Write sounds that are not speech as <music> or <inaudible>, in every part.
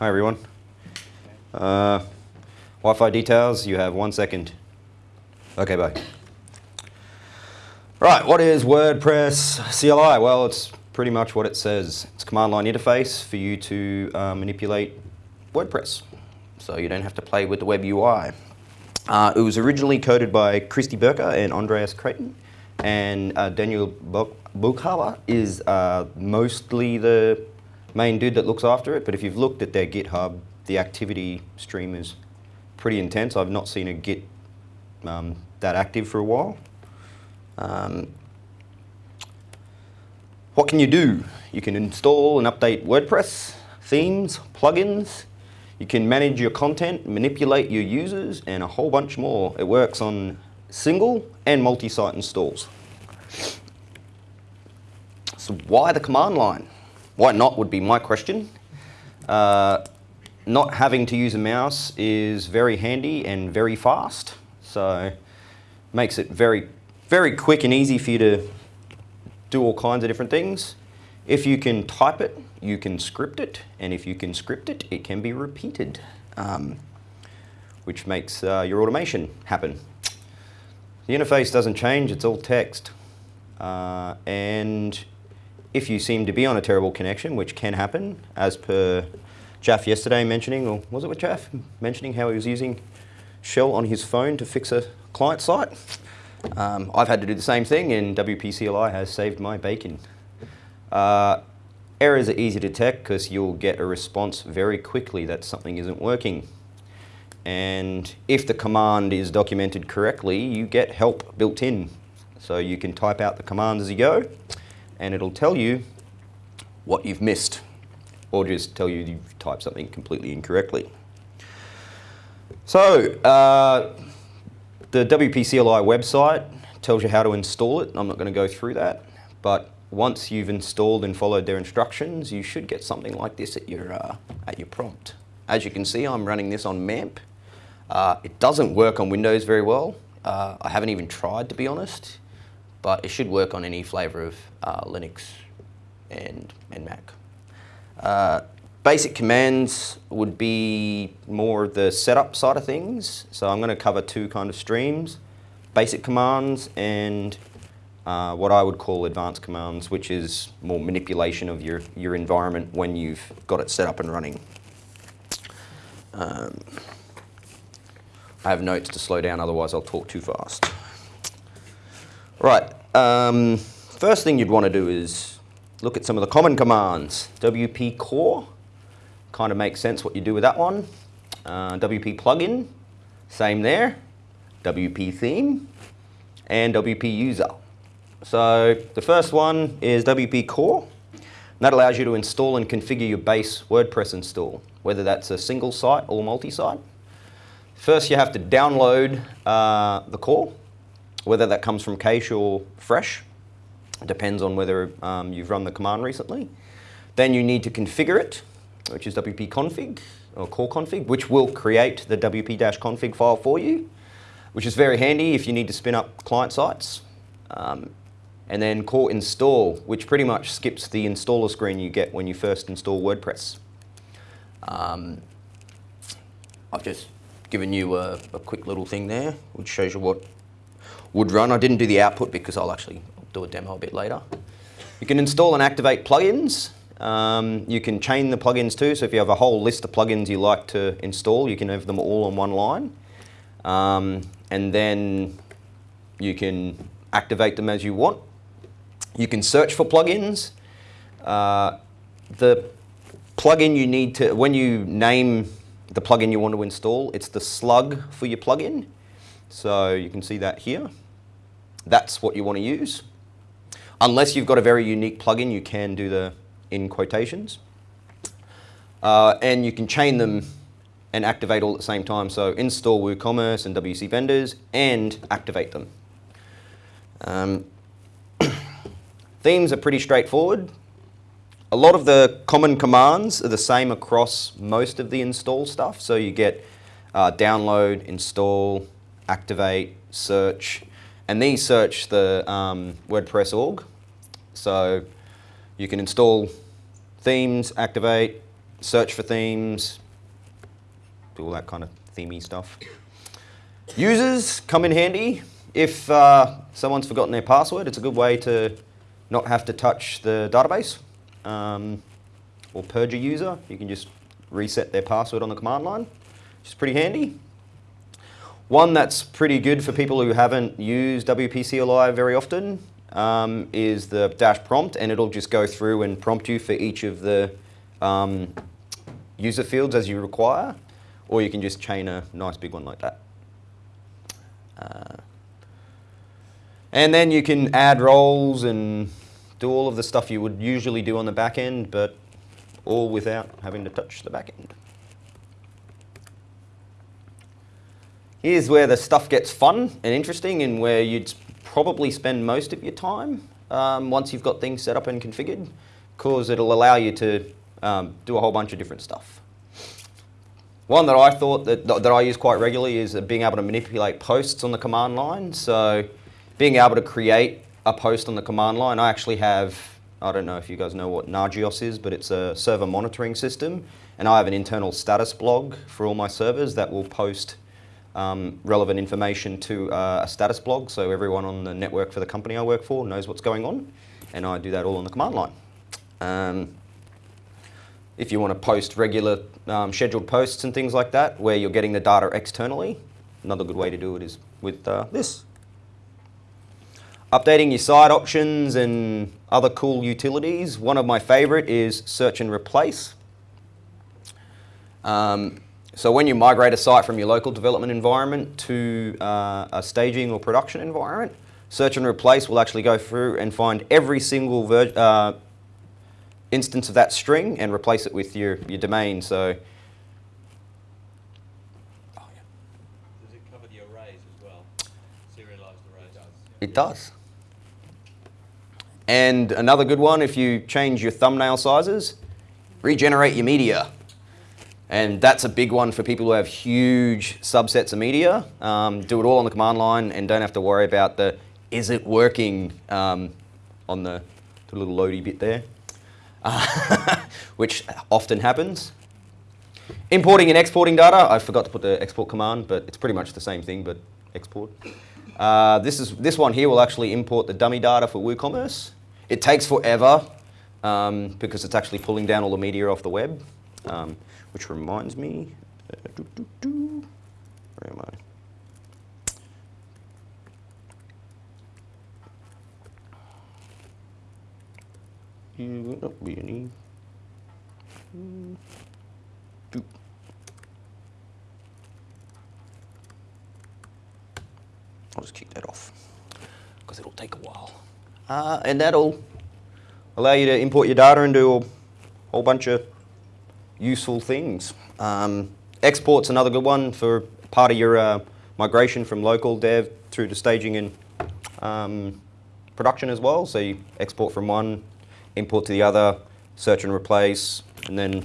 Hi everyone. Uh, Wi-Fi details, you have one second. Okay, bye. Right, what is WordPress CLI? Well, it's pretty much what it says. It's a command line interface for you to uh, manipulate WordPress. So you don't have to play with the web UI. Uh, it was originally coded by Cristi Burcă and Andreas Creten, and uh, Daniel Bachhuber is uh, mostly the main dude that looks after it, but if you've looked at their GitHub, the activity stream is pretty intense. I've not seen a Git um, that active for a while. Um, what can you do? You can install and update WordPress, themes, plugins. You can manage your content, manipulate your users, and a whole bunch more. It works on single and multi-site installs. So why the command line? Why not would be my question. Uh, not having to use a mouse is very handy and very fast. So makes it very, very quick and easy for you to do all kinds of different things. If you can type it, you can script it. And if you can script it, it can be repeated, um, which makes uh, your automation happen. The interface doesn't change, it's all text. Uh, and if you seem to be on a terrible connection, which can happen, as per Jaff yesterday mentioning, or was it with Jaff, mentioning how he was using Shell on his phone to fix a client site. Um, I've had to do the same thing and WPCLI has saved my bacon. Uh, errors are easy to detect because you'll get a response very quickly that something isn't working. And if the command is documented correctly, you get help built in. So you can type out the commands as you go and it'll tell you what you've missed or just tell you you've typed something completely incorrectly. So uh, the WPCLI website tells you how to install it. I'm not going to go through that, but once you've installed and followed their instructions, you should get something like this at your, uh, at your prompt. As you can see, I'm running this on MAMP. Uh, it doesn't work on Windows very well. Uh, I haven't even tried, to be honest but it should work on any flavor of uh, Linux and, and Mac. Uh, basic commands would be more of the setup side of things. So I'm going to cover two kind of streams, basic commands and uh, what I would call advanced commands, which is more manipulation of your, your environment when you've got it set up and running. Um, I have notes to slow down, otherwise I'll talk too fast. Right, um, first thing you'd want to do is look at some of the common commands. WP core, kind of makes sense what you do with that one. Uh, WP plugin, same there. WP theme, and WP user. So the first one is WP core. That allows you to install and configure your base WordPress install, whether that's a single site or multi-site. First you have to download uh, the core whether that comes from cache or fresh. Depends on whether um, you've run the command recently. Then you need to configure it, which is wp config or core config, which will create the wp-config file for you, which is very handy if you need to spin up client sites. Um, and then core install, which pretty much skips the installer screen you get when you first install WordPress. Um, I've just given you a, a, quick little thing there, which shows you what would run. I didn't do the output because I'll actually do a demo a bit later. You can install and activate plugins. Um, you can chain the plugins too, so if you have a whole list of plugins you like to install, you can have them all on one line. Um, and then you can activate them as you want. You can search for plugins. Uh, the plugin you need to, when you name the plugin you want to install, it's the slug for your plugin. So you can see that here. That's what you want to use. Unless you've got a very unique plugin, you can do the in quotations. Uh, and you can chain them and activate all at the same time. So install WooCommerce and WC vendors and activate them. Um, <coughs> themes are pretty straightforward. A lot of the common commands are the same across most of the install stuff. So you get uh, download, install, activate, search, and these search the um, WordPress org. So you can install themes, activate, search for themes, do all that kind of themey stuff. Users come in handy. If uh, someone's forgotten their password, it's a good way to not have to touch the database. Um, or purge a user, you can just reset their password on the command line, which is pretty handy. One that's pretty good for people who haven't used WPCLI very often um, is the dash prompt, and it'll just go through and prompt you for each of the um, user fields as you require, or you can just chain a nice big one like that. Uh, and then you can add roles and do all of the stuff you would usually do on the back end, but all without having to touch the back end. Here's where the stuff gets fun and interesting and where you'd probably spend most of your time um, once you've got things set up and configured because it'll allow you to um, do a whole bunch of different stuff. One that I thought that, that I use quite regularly is being able to manipulate posts on the command line. So being able to create a post on the command line, I actually have I don't know if you guys know what Nagios is, but it's a server monitoring system. And I have an internal status blog for all my servers that will post um, relevant information to uh, a status blog. So everyone on the network for the company I work for knows what's going on. And I do that all on the command line. Um, if you want to post regular um, scheduled posts and things like that, where you're getting the data externally, another good way to do it is with uh, this. Updating your site options and other cool utilities. One of my favorite is search and replace. Um, so when you migrate a site from your local development environment to uh, a staging or production environment, search and replace will actually go through and find every single uh, instance of that string and replace it with your, your domain. So Does it cover the arrays as well? Serialized arrays? It does. And another good one, if you change your thumbnail sizes, regenerate your media. And that's a big one for people who have huge subsets of media. Um, do it all on the command line and don't have to worry about the, is it working um, on the, the, little loady bit there, uh, <laughs> which often happens. Importing and exporting data, I forgot to put the export command, but it's pretty much the same thing, but export. Uh, this, is, this one here will actually import the dummy data for WooCommerce. It takes forever um, because it's actually pulling down all the media off the web, um, which reminds me, uh, doo -doo -doo. where am I? You will not be any. I'll just kick that off because it'll take a while. Uh, and that'll allow you to import your data and do a whole bunch of useful things. Um, export's another good one for part of your uh, migration from local dev through to staging and um, production as well. So you export from one, import to the other, search and replace, and then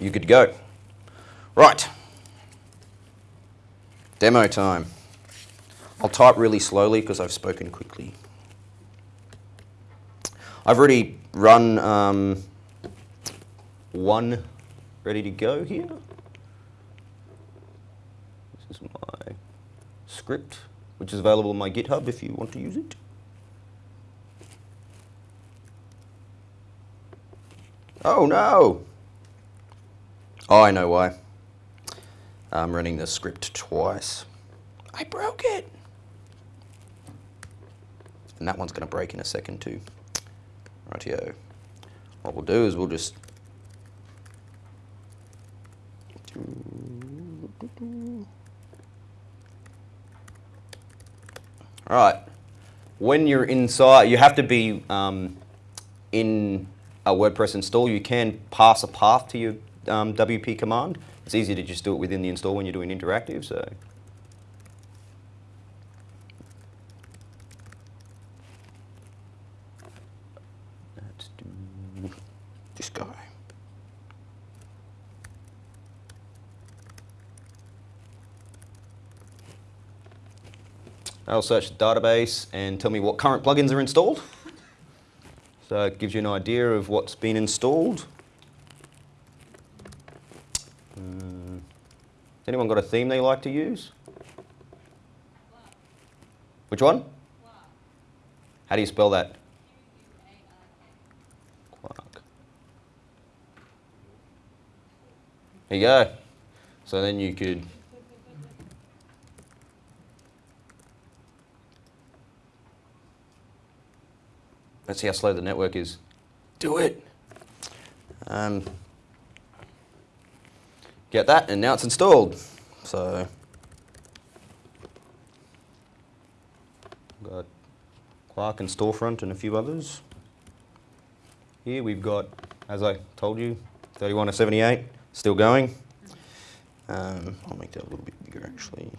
you're good to go. Right. Demo time. I'll type really slowly because I've spoken quickly. I've already run um, one ready to go here. This is my script, which is available on my GitHub if you want to use it. Oh no! Oh, I know why. I'm running the script twice. I broke it! And that one's going to break in a second too. Rightio. What we'll do is we'll just All right. When you're inside, you have to be um, in a WordPress install. You can pass a path to your um, WP command. It's easy to just do it within the install when you're doing interactive. So I'll search the database and tell me what current plugins are installed. So it gives you an idea of what's been installed. Um, anyone got a theme they like to use? Which one? How do you spell that? Quark. There you go. So then you could Let's see how slow the network is. Do it. Um, get that, and now it's installed. So, got Quark and Storefront and a few others. Here we've got, as I told you, 31 to 78, still going. Um, I'll make that a little bit bigger actually.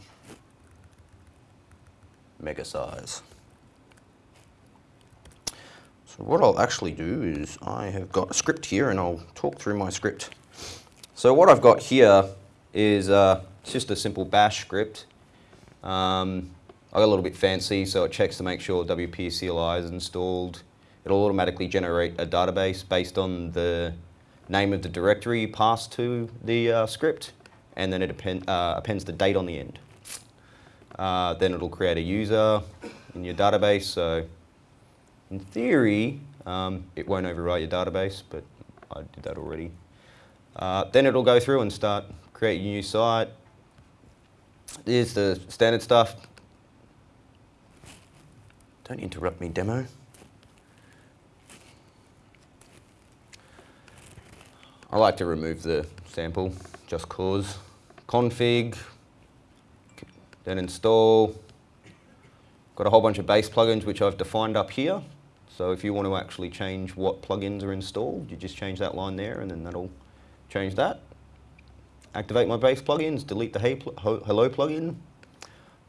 Mega size. So what I'll actually do is I have got a script here and I'll talk through my script. So what I've got here is uh, just a simple bash script. Um, I got a little bit fancy so it checks to make sure WP CLI is installed. It'll automatically generate a database based on the name of the directory you pass to the uh, script and then it append, uh, appends the date on the end. Uh, then it'll create a user in your database so in theory, um, it won't overwrite your database, but I did that already. Uh, then it'll go through and start creating a new site. Here's the standard stuff. Don't interrupt me, demo. I like to remove the sample, just cause. Config, then install. Got a whole bunch of base plugins which I've defined up here. So if you want to actually change what plugins are installed, you just change that line there and then that'll change that. Activate my base plugins, delete the hey pl hello plugin.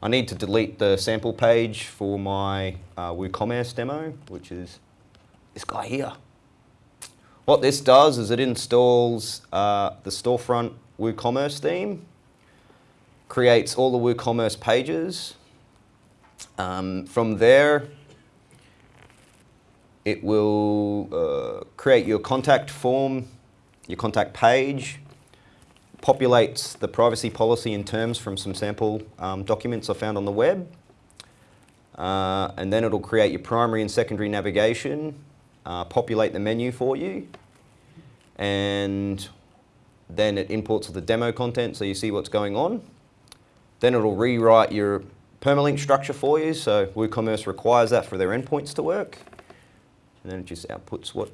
I need to delete the sample page for my uh, WooCommerce demo, which is this guy here. What this does is it installs uh, the storefront WooCommerce theme, creates all the WooCommerce pages. Um, from there, it will uh, create your contact form, your contact page, populates the privacy policy and terms from some sample um, documents I found on the web. Uh, and then it'll create your primary and secondary navigation, uh, populate the menu for you, and then it imports the demo content so you see what's going on. Then it'll rewrite your permalink structure for you, so WooCommerce requires that for their endpoints to work and then it just outputs what,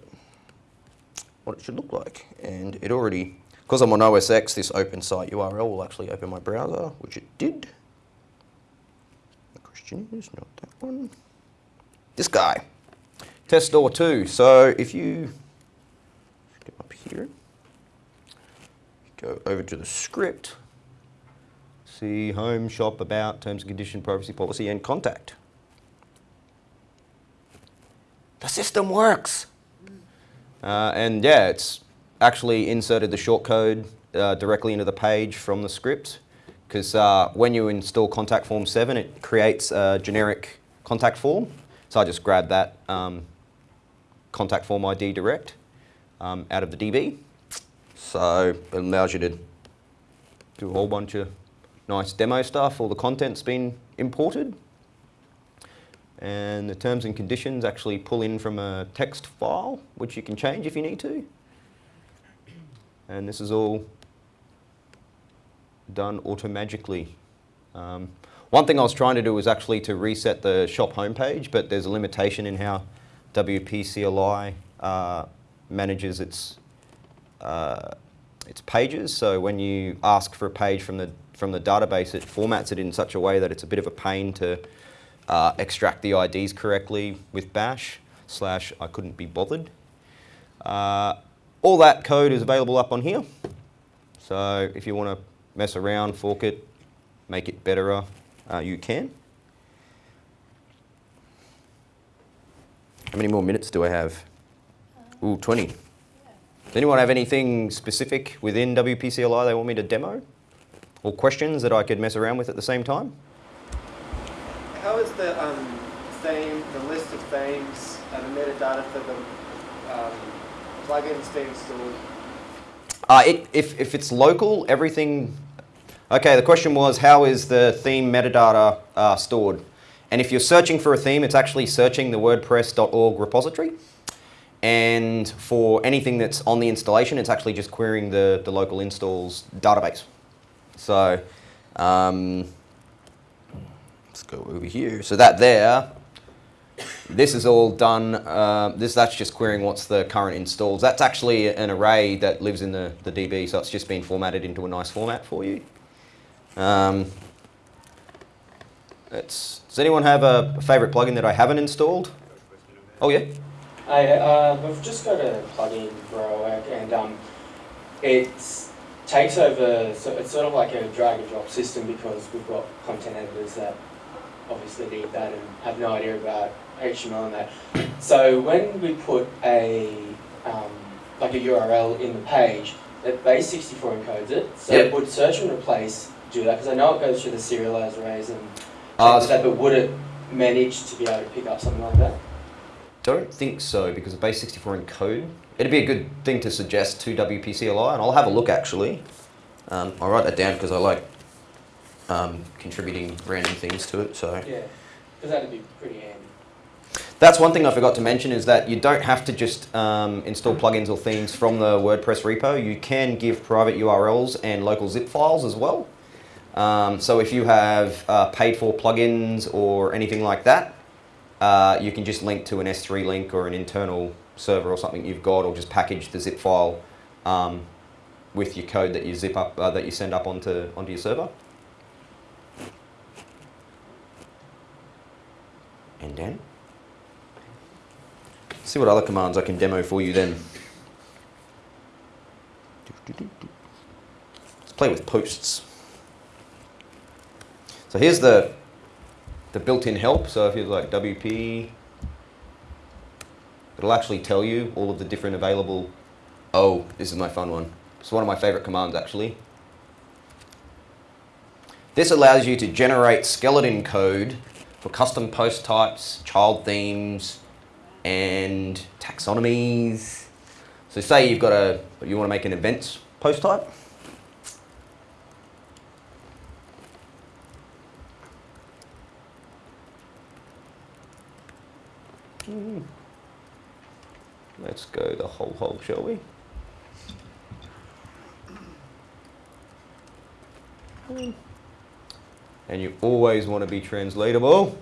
what it should look like. And it already, because I'm on OS X, this open site URL will actually open my browser, which it did. The question is not that one. This guy, test store 2. So if you get up here, go over to the script, see home, shop, about, terms and condition, privacy policy, and contact. The system works. Uh, and yeah, it's actually inserted the shortcode uh, directly into the page from the script. Because uh, when you install contact form 7 it creates a generic contact form. So I just grabbed that um, contact form ID direct um, out of the DB so it allows you to do a whole bunch of nice demo stuff. All the content's been imported and the terms and conditions actually pull in from a text file, which you can change if you need to. And this is all done automagically. Um, one thing I was trying to do was actually to reset the shop homepage, but there's a limitation in how WP CLI uh, manages its uh, its pages. So when you ask for a page from the from the database, it formats it in such a way that it's a bit of a pain to uh, extract the IDs correctly with bash slash I couldn't be bothered. Uh, all that code is available up on here. So if you want to mess around, fork it, make it better, uh, you can. How many more minutes do I have? Ooh, 20. Does anyone have anything specific within WPCLI they want me to demo? Or questions that I could mess around with at the same time? How is the um, theme, the list of themes and the metadata for the um, plugins being stored? Uh, it, if, if it's local, everything, Okay, the question was how is the theme metadata uh, stored? And if you're searching for a theme, it's actually searching the WordPress.org repository. And for anything that's on the installation, it's actually just querying the, the local installs database. So um, let's go over here. So that there, this is all done. Uh, this that's just querying what's the current installs. That's actually an array that lives in the, the DB, so it's just been formatted into a nice format for you. Um, does anyone have a favorite plugin that I haven't installed? Oh yeah. I, uh, we've just got a plugin for our work and um, it takes over, so it's sort of like a drag and drop system because we've got content editors that obviously need that and have no idea about HTML and that. So when we put a, um, like a URL in the page, that base64 encodes it. So Yep. would search and replace do that? Because I know it goes through the serialized arrays and Uh, things like that, but would it manage to be able to pick up something like that? Don't think so because of base64 encode. It'd be a good thing to suggest to WPCLI, and I'll have a look actually. Um, I'll write that down because I like um, contributing random things to it. So Yeah, because that'd be pretty handy. that's one thing I forgot to mention is that you don't have to just um, install plugins or themes from the WordPress repo. You can give private URLs and local zip files as well. Um, so if you have uh, paid for plugins or anything like that, uh, you can just link to an S3 link or an internal server or something you've got, or just package the zip file um, with your code that you zip up uh, that you send up onto onto your server. And then see what other commands I can demo for you then. Let's play with posts. So here's the the built-in help. So if you like WP, it'll actually tell you all of the different available. Oh, this is my fun one. It's one of my favorite commands actually. This allows you to generate skeleton code for custom post types, child themes, and taxonomies. So say you've got a, you want to make an events post type. Hmm. Let's go the whole hog, shall we? Hmm. And you always want to be translatable.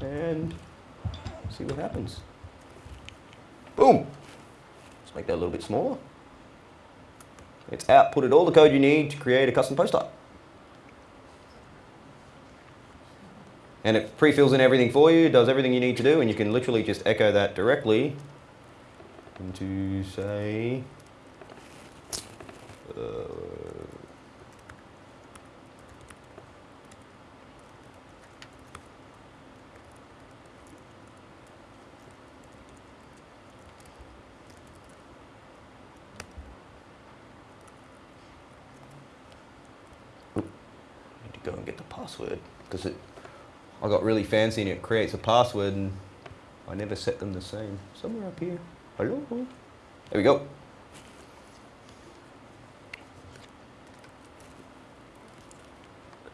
And see what happens. Boom! Let's make that a little bit smaller. It's outputted all the code you need to create a custom post type. And it pre-fills in everything for you, does everything you need to do, and you can literally just echo that directly into, say, uh, need to go and get the password because it I got really fancy and it creates a password and I never set them the same. Somewhere up here. Hello? There we go.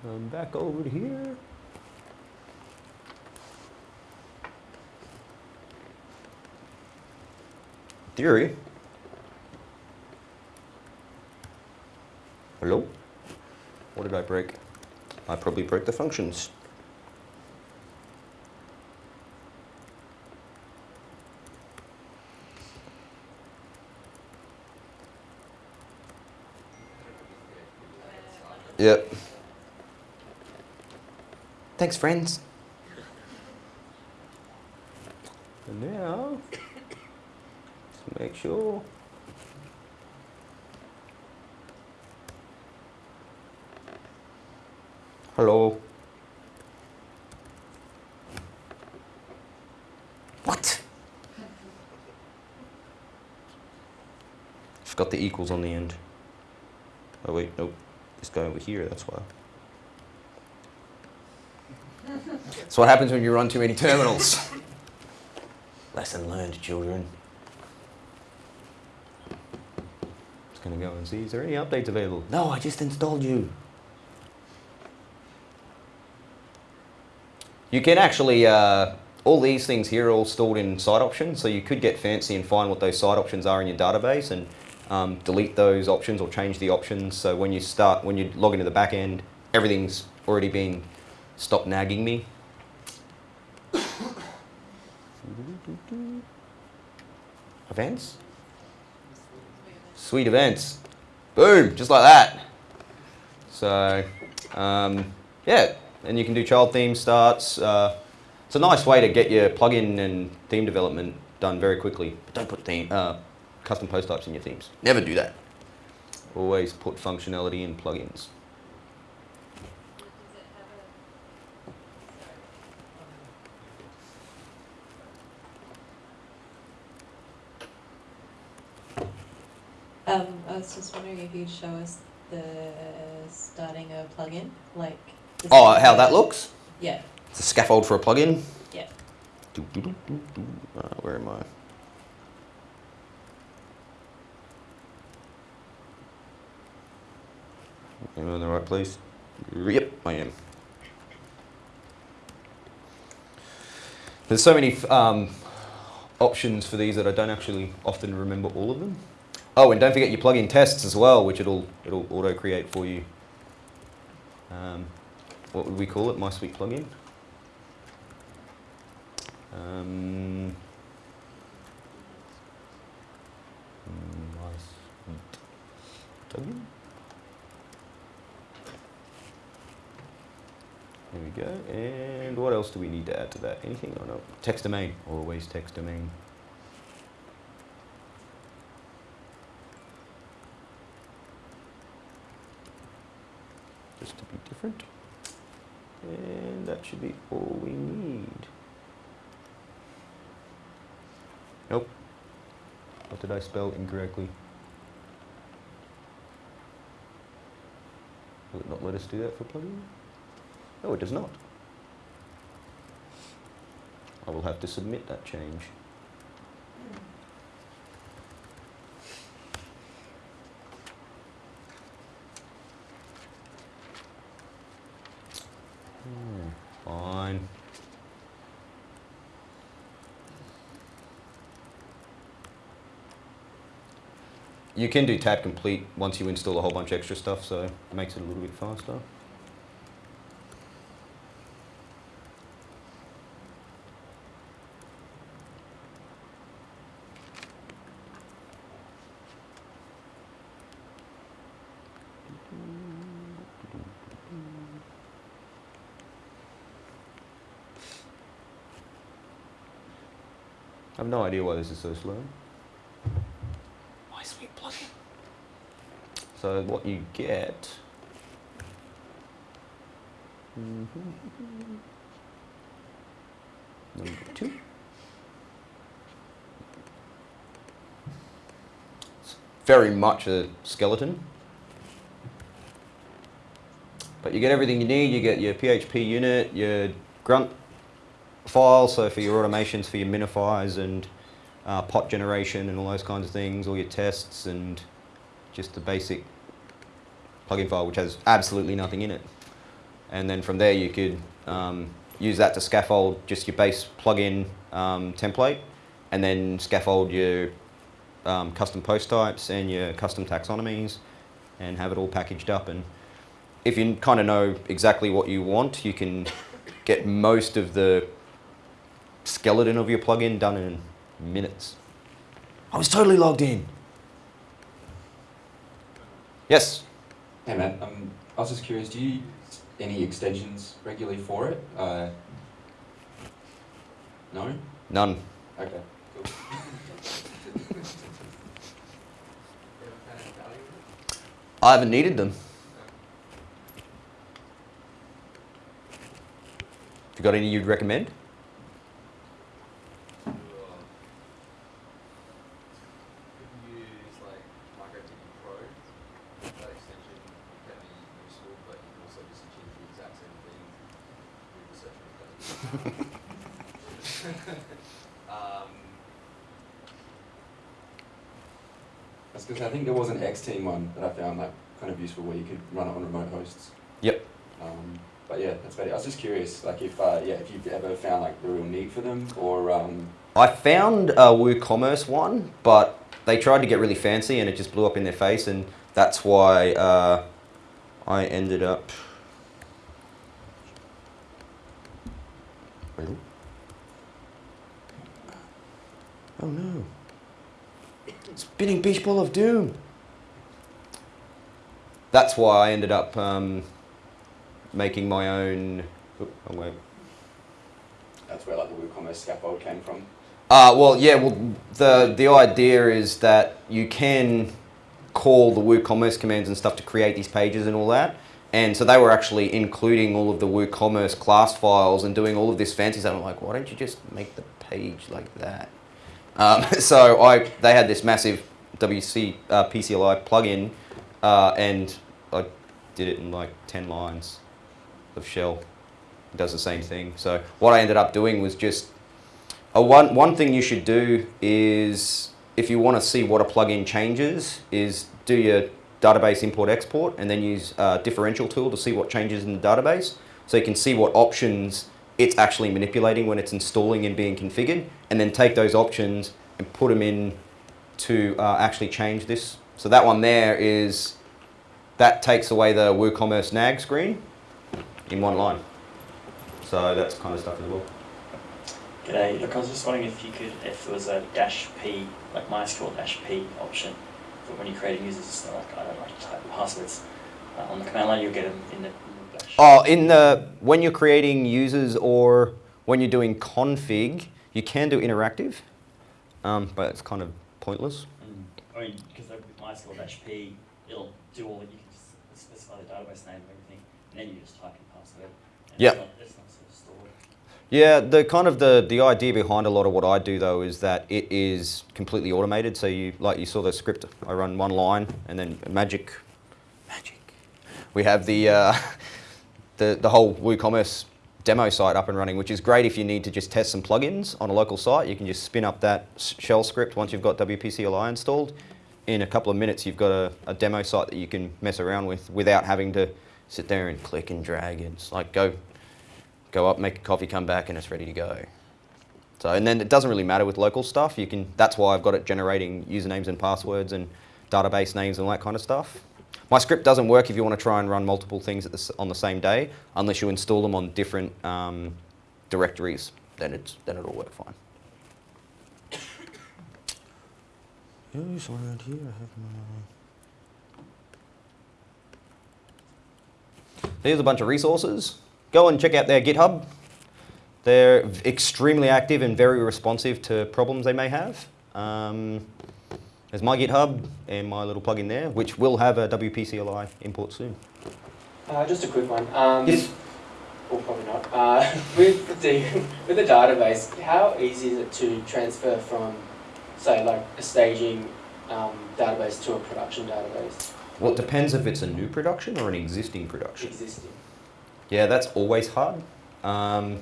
Come back over here. Theory. Hello? What did I break? I probably broke the functions. Yep. Thanks, friends. And now, let's make sure. Hello. What? It's got the equals on the end. Oh wait, nope. It's going over here, that's why. That's what happens when you run too many terminals. Lesson learned, children. Just gonna go and see, is there any updates available? No, I just installed you. You can actually, uh, all these things here are all stored in side options, so you could get fancy and find what those side options are in your database and um, delete those options or change the options. So when you start, when you log into the back end, everything's already been stopped nagging me. Events? Sweet events. Boom, just like that. So, um, yeah, and you can do child theme starts. Uh, it's a nice way to get your plugin and theme development done very quickly. But don't put theme, uh, custom post types in your themes. Never do that. Always put functionality in plugins. Um, I was just wondering if you'd show us the starting a plugin, like. Oh, how that looks? Yeah, It's a scaffold for a plugin. yeah. Doo, doo, doo, doo, doo. Uh, where am I? Am I in the right place? Yep, I am. There's so many um, options for these that I don't actually often remember all of them. Oh, and don't forget your plugin tests as well, which it'll it'll auto create for you. Um, what would we call it? My sweet plugin. Um, mm, my sweet plugin. There go. And what else do we need to add to that? Anything or no? Text domain. Always text domain. Just to be different. And that should be all we need. Nope. What did I spell incorrectly? Will it not let us do that for plugin? No, it does not. I will have to submit that change. Hmm, Fine. You can do tab complete once you install a whole bunch of extra stuff, so it makes it a little bit faster. I have no idea why this is so slow. My sweet plugin. So what you get. Number two. It's very much a skeleton. But you get everything you need. You get your PHP unit, your grunt file, so for your automations, for your minifiers and uh, pot generation and all those kinds of things, all your tests and just the basic plugin file, which has absolutely nothing in it. And then from there, you could um, use that to scaffold just your base plugin um, template, and then scaffold your um, custom post types and your custom taxonomies, and have it all packaged up. And if you kind of know exactly what you want, you can get most of the skeleton of your plugin done in minutes. I was totally logged in. Yes. Hey Matt, um, I was just curious, do you use any extensions regularly for it? Uh, no? None. Okay, cool. <laughs> I haven't needed them. Have you got any you'd recommend? If you use like Migrate DB Pro, that extension can be useful, but you can also just achieve the exact same thing with the search result. um, was I think there was an X Team one that I found like kind of useful where you could run it on remote hosts. Yep. Um, but yeah, that's about it. I was just curious, like if uh, yeah, if you've ever found like the real need for them, or um, I found a WooCommerce one, but they tried to get really fancy and it just blew up in their face, and that's why uh, I ended up. Oh no! Spinning beach ball of doom. That's why I ended up um, making my own. Oop, oh wait. that's where like the WooCommerce scaffold came from. Uh, well, yeah. Well, the the idea is that you can call the WooCommerce commands and stuff to create these pages and all that. And so they were actually including all of the WooCommerce class files and doing all of this fancy stuff. I'm like, why don't you just make the page like that? Um, <laughs> so I they had this massive WC uh, PCLI plugin, uh, and I did it in like ten lines of shell. It does the same thing. So what I ended up doing was just a one one thing you should do is if you want to see what a plugin changes is do your database import export and then use a differential tool to see what changes in the database so you can see what options it's actually manipulating when it's installing and being configured and then take those options and put them in to uh, actually change this so that one there is that takes away the WooCommerce nag screen in one line so that's kind of stuff as well G'day, look, I was just wondering if you could, if there was a dash P, like MySQL dash P option, for when you're creating users, it's not like, I don't like to type passwords. Uh, on the command line, you'll get them in the. Oh, in the when you're creating users or when you're doing config, you can do interactive, um, but it's kind of pointless. Mm. I mean, because with MySQL dash P, it'll do all, that. you can just specify the database name and everything, and then you just type your password. and Yep. It's not, it's not sort of stored. Yeah, the kind of the the idea behind a lot of what I do though is that it is completely automated. So you like you saw the script. I run one line and then magic, magic. We have the uh, <laughs> the the whole WooCommerce demo site up and running, which is great if you need to just test some plugins on a local site. You can just spin up that shell script once you've got WPCLI installed. In a couple of minutes, you've got a, a demo site that you can mess around with without having to sit there and click and drag. It's like go go up, make a coffee, come back, and it's ready to go. So, and then it doesn't really matter with local stuff. You can. That's why I've got it generating usernames and passwords and database names and all that kind of stuff. My script doesn't work if you want to try and run multiple things at the, on the same day, unless you install them on different um, directories. Then it's then it'll work fine. Yes, around here I have my. Here's a bunch of resources. Go and check out their GitHub. They're extremely active and very responsive to problems they may have. Um, there's my GitHub and my little plugin there, which will have a WPCLI import soon. Uh, just a quick one. Um, Yes. Or probably not. Uh, <laughs> with the with the database, how easy is it to transfer from, say, like a staging um, database to a production database Well, it depends if it's a new production or an existing production. existing? Yeah, that's always hard. Um,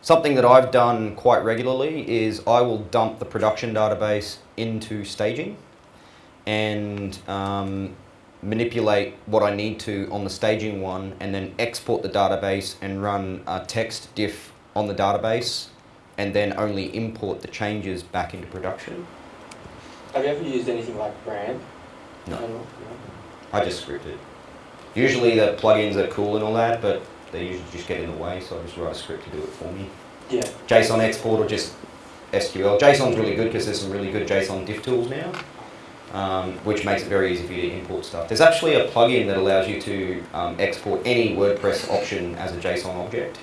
something that I've done quite regularly is I will dump the production database into staging and um, manipulate what I need to on the staging one and then export the database and run a text diff on the database and then only import the changes back into production. Have you ever used anything like Brand? No. all? I just script it. Usually the plugins are cool and all that, but they usually just get in the way, so I just write a script to do it for me. Yeah. JSON export or just SQL. JSON's really good because there's some really good JSON diff tools now, um, which makes it very easy for you to import stuff. There's actually a plugin that allows you to um, export any WordPress option as a JSON object,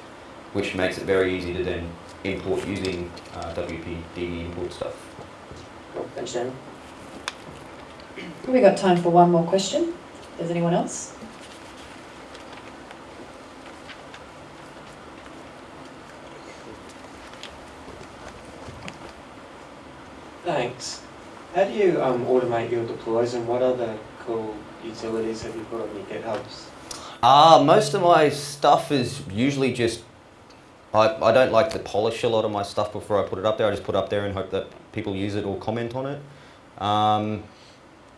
which makes it very easy to then import using uh, WPD import stuff. Cool. Thanks, Jamie. We got time for one more question. Does anyone else? Thanks. How do you um, automate your deploys and what other cool utilities have you put on your GitHubs? Uh, most of my stuff is usually just. I, I don't like to polish a lot of my stuff before I put it up there. I just put it up there and hope that people use it or comment on it. Um,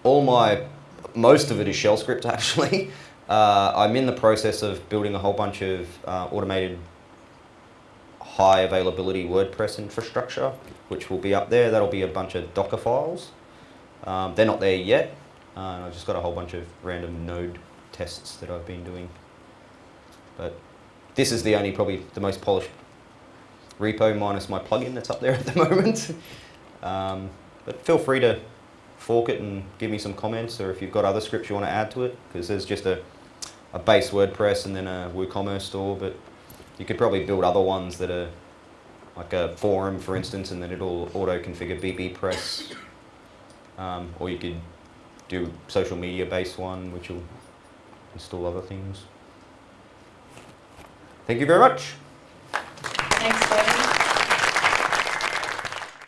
all my, most of it is shell script <laughs> actually. Uh, I'm in the process of building a whole bunch of uh, automated high availability WordPress infrastructure, which will be up there. That'll be a bunch of Docker files. Um, they're not there yet. Uh, I've just got a whole bunch of random node tests that I've been doing. But this is the only, probably the most polished repo minus my plugin that's up there at the <laughs> moment. Um, but feel free to fork it and give me some comments or if you've got other scripts you want to add to it because there's just a, a base WordPress and then a WooCommerce store but you could probably build other ones that are like a forum for instance and then it'll auto configure bbPress um, or you could do social media based one which will install other things. Thank you very much.